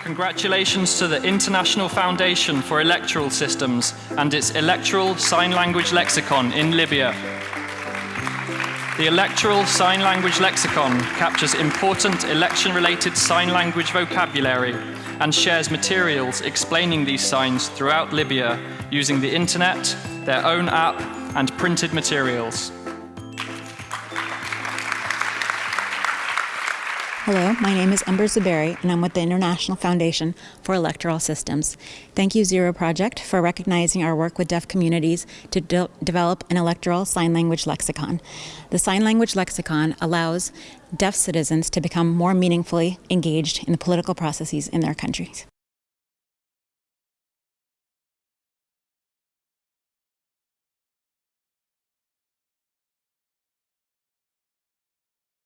Congratulations to the International Foundation for Electoral Systems and its Electoral Sign Language Lexicon in Libya. The Electoral Sign Language Lexicon captures important election-related sign language vocabulary and shares materials explaining these signs throughout Libya using the internet, their own app and printed materials. Hello, my name is Umber Zuberi, and I'm with the International Foundation for Electoral Systems. Thank you, Zero Project, for recognizing our work with deaf communities to de develop an electoral sign language lexicon. The sign language lexicon allows deaf citizens to become more meaningfully engaged in the political processes in their countries.